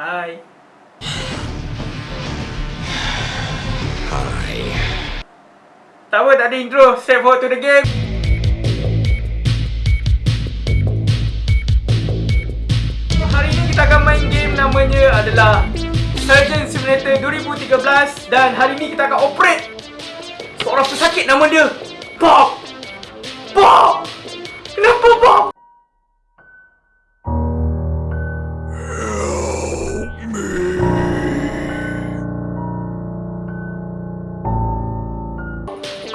Hai. Hi. Tak apa, tak ada intro. Straight forward to the game. Hari ini kita akan main game namanya adalah Surgeon Simulator 2013 dan hari ini kita akan operate seorang pesakit nama dia. Bob.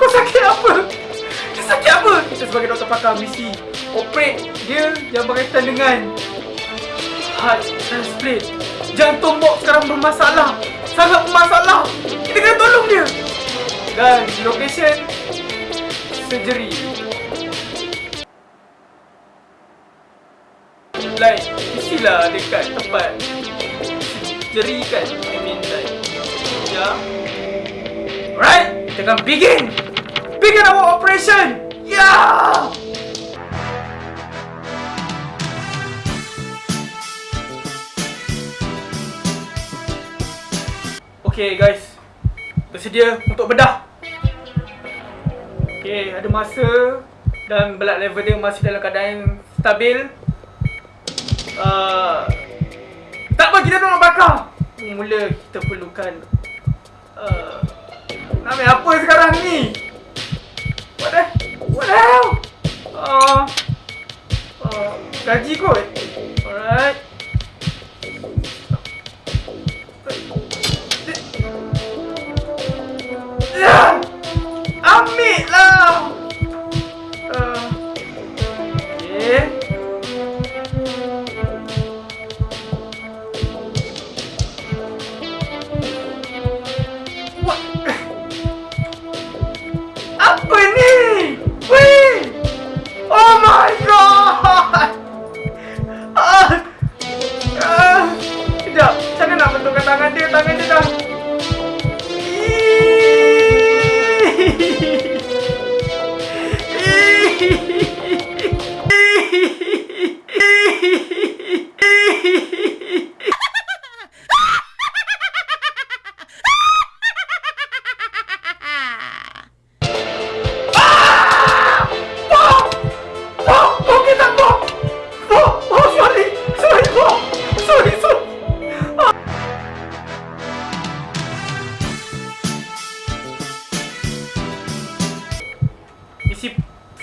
Kau sakit apa? Dia sakit apa? Kita sebagai doktor pakar mesti operate dia yang berkaitan dengan heart transplant. Jantung Bob sekarang bermasalah. Sangat bermasalah. Kita kena tolong dia. Dan location surgery. Like, mestilah dekat tempat surgery kan. I mean like, ya. Alright, kita akan begin. Begin our operation. Yeah. Okay guys, bersedia untuk bedah. Okay, ada masa dan blood level dia masih dalam keadaan stabil. Uh, tak apa, kita nak bakar. Mula kita perlukan uh, ambil apa sekarang ni? What the?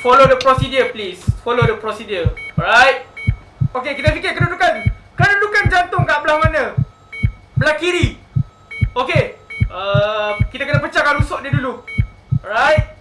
Follow the procedure please. Follow the procedure. Alright? Okay, kita fikir kedudukan. Kedudukan jantung kat belah mana? Belah kiri. Okay. Uh, kita kena pecahkan rusuk dia dulu. Alright?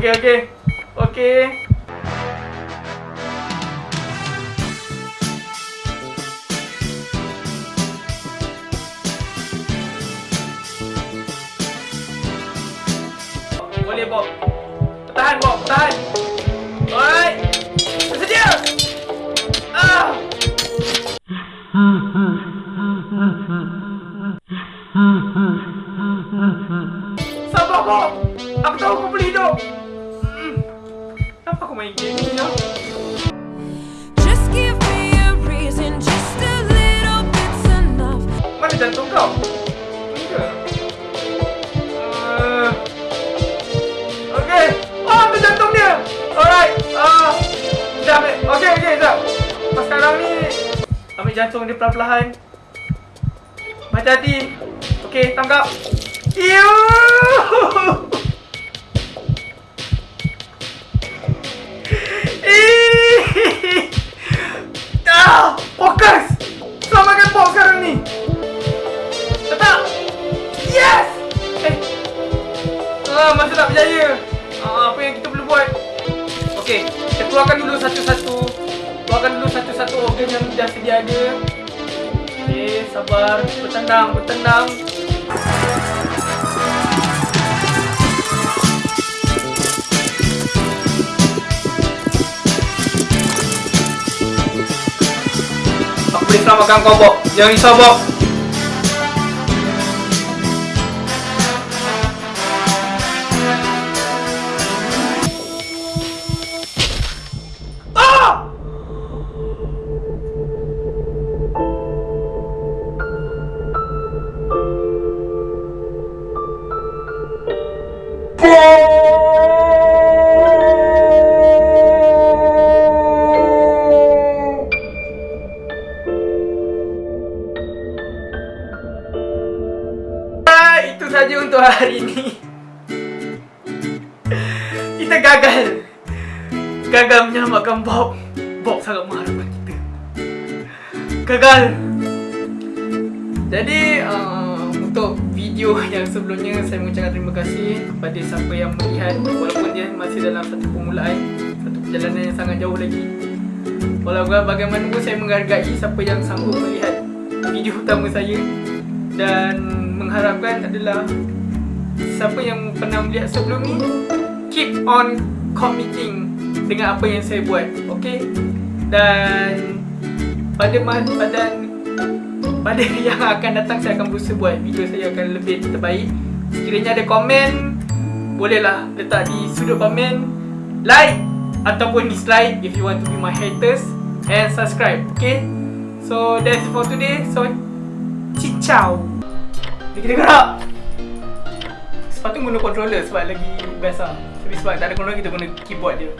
Okay, okay. Okay. Mana jantung kau? Ni ke? Uh, okay. Oh, ambil jantung dia. Alright. Uh, dah ambil. Okay, okay, dah. Pas sekarang ni, ambil jantung dia perlahan-lahan. Hati-hati. Okay, tangkap. Eww! Ah, masih tak berjaya. Ah, apa yang kita perlu buat? Okey, kita keluarkan dulu satu-satu. Keluarkan dulu satu-satu organ yang dah sedia ada. Okey, sabar. Bertenang, bertenang. Aku boleh selamatkan kau Bob Jangan risau Bob hari ini Kita gagal. Gagal menyelamatkan Bob. Bob sangat mengharapkan kita. Gagal. Jadi uh, Untuk video yang sebelumnya Saya mengucapkan terima kasih Kepada siapa yang melihat Walaupun dia masih dalam satu permulaan Satu perjalanan yang sangat jauh lagi. Walaupun bagaimanapun saya menghargai Siapa yang sanggup melihat Video utama saya Dan mengharapkan adalah Siapa yang pernah melihat sebelum ni Keep on committing Dengan apa yang saya buat Okay? Dan Pada pada pada yang akan datang saya akan berusaha buat. Video saya akan lebih terbaik. Sekiranya ada komen Bolehlah letak di sudut komen Like Ataupun dislike If you want to be my haters And subscribe Okay? So that's for today. So Ciao. Kita gerak Sepatutnya guna controller sebab lagi best lah Tapi sebab tak ada controller kita guna keyboard dia